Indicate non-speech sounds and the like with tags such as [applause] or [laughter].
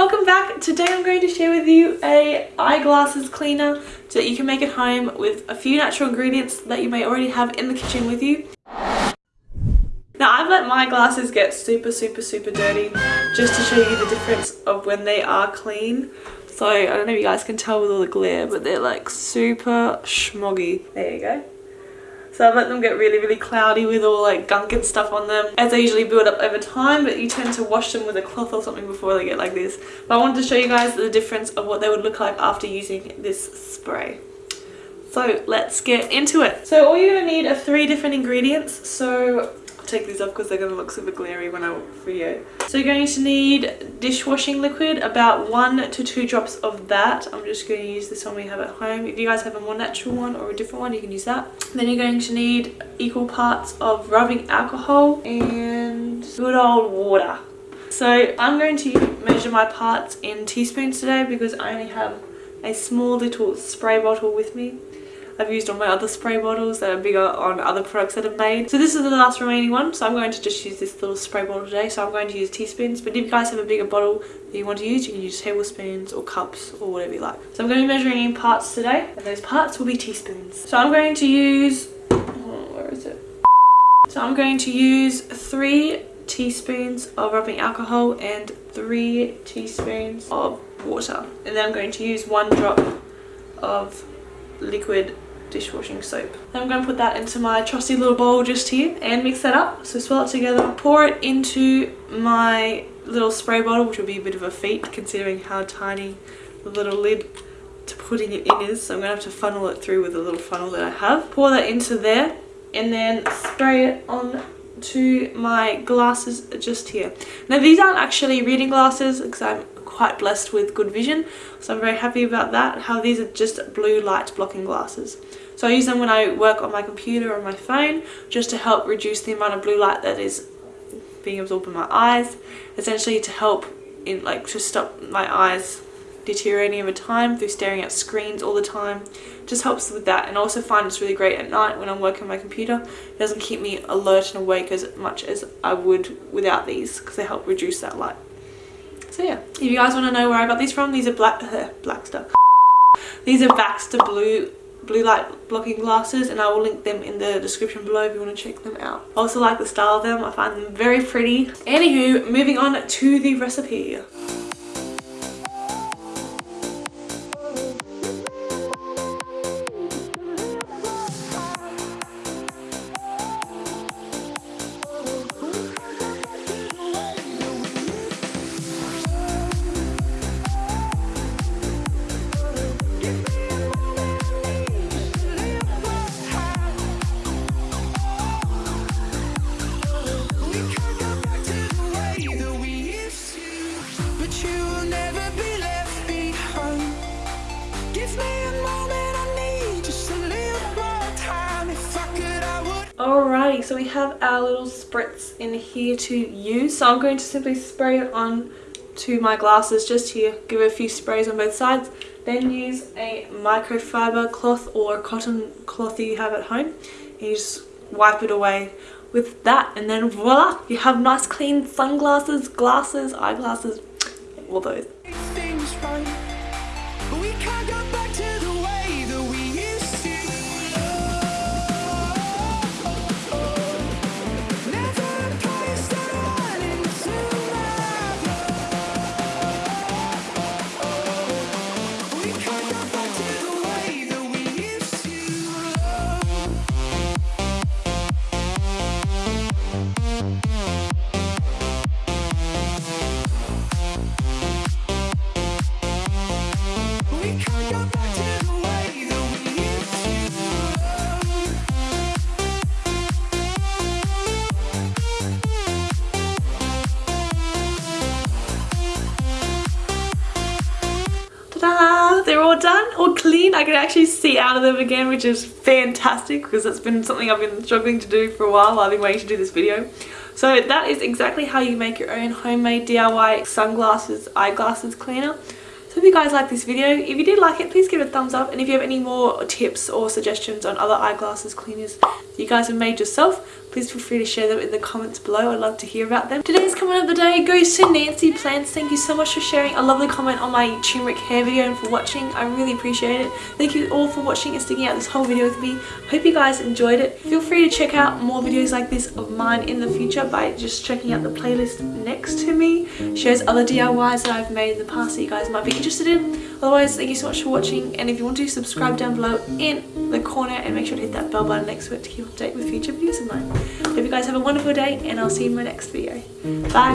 welcome back. Today I'm going to share with you a eyeglasses cleaner so that you can make it home with a few natural ingredients that you may already have in the kitchen with you. Now I've let my glasses get super super super dirty just to show you the difference of when they are clean. So I don't know if you guys can tell with all the glare but they're like super smoggy. There you go. So I've let them get really, really cloudy with all like gunk and stuff on them as they usually build up over time, but you tend to wash them with a cloth or something before they get like this. But I wanted to show you guys the difference of what they would look like after using this spray. So let's get into it. So all you're to need are three different ingredients. So take these off because they're going to look super glary when I video. So you're going to need dishwashing liquid, about one to two drops of that. I'm just going to use this one we have at home. If you guys have a more natural one or a different one, you can use that. Then you're going to need equal parts of rubbing alcohol and good old water. So I'm going to measure my parts in teaspoons today because I only have a small little spray bottle with me. I've used on my other spray bottles that are bigger on other products that I've made. So this is the last remaining one, so I'm going to just use this little spray bottle today. So I'm going to use teaspoons, but if you guys have a bigger bottle that you want to use, you can use tablespoons or cups or whatever you like. So I'm going to be measuring in parts today, and those parts will be teaspoons. So I'm going to use, oh, where is it? So I'm going to use three teaspoons of rubbing alcohol and three teaspoons of water. And then I'm going to use one drop of liquid dishwashing soap. I'm going to put that into my trusty little bowl just here and mix that up. So swirl it together, pour it into my little spray bottle, which will be a bit of a feat considering how tiny the little lid to putting it in is. So I'm going to have to funnel it through with a little funnel that I have. Pour that into there and then spray it on to my glasses just here. Now these aren't actually reading glasses because I'm quite blessed with good vision so I'm very happy about that. How these are just blue light blocking glasses. So I use them when I work on my computer or my phone just to help reduce the amount of blue light that is being absorbed in my eyes essentially to help in like to stop my eyes deteriorating over time through staring at screens all the time. Just helps with that and I also find it's really great at night when I'm working on my computer. It doesn't keep me alert and awake as much as I would without these because they help reduce that light so yeah, if you guys want to know where I got these from, these are black, uh, [laughs] black stuff. These are Baxter blue blue light blocking glasses and I will link them in the description below if you want to check them out. I also like the style of them. I find them very pretty. Anywho, moving on to the recipe. Alrighty, so we have our little spritz in here to use. So I'm going to simply spray it on to my glasses just here. Give it a few sprays on both sides. Then use a microfiber cloth or cotton cloth that you have at home. And you just wipe it away with that and then voila, you have nice clean sunglasses, glasses, eyeglasses, all those. They're all done all clean. I can actually see out of them again which is fantastic because it's been something I've been struggling to do for a while I've been waiting to do this video. So that is exactly how you make your own homemade DIY sunglasses eyeglasses cleaner so if you guys like this video, if you did like it, please give it a thumbs up. And if you have any more tips or suggestions on other eyeglasses cleaners you guys have made yourself, please feel free to share them in the comments below. I'd love to hear about them. Today's comment of the day goes to Nancy Plants. Thank you so much for sharing a lovely comment on my turmeric hair video and for watching. I really appreciate it. Thank you all for watching and sticking out this whole video with me. Hope you guys enjoyed it. Feel free to check out more videos like this of mine in the future by just checking out the playlist next to me. Shows other DIYs that I've made in the past that you guys might be interested in. Otherwise, thank you so much for watching and if you want to subscribe down below in the corner and make sure to hit that bell button next to it to keep update with future videos of mine. Hope you guys have a wonderful day and I'll see you in my next video. Bye!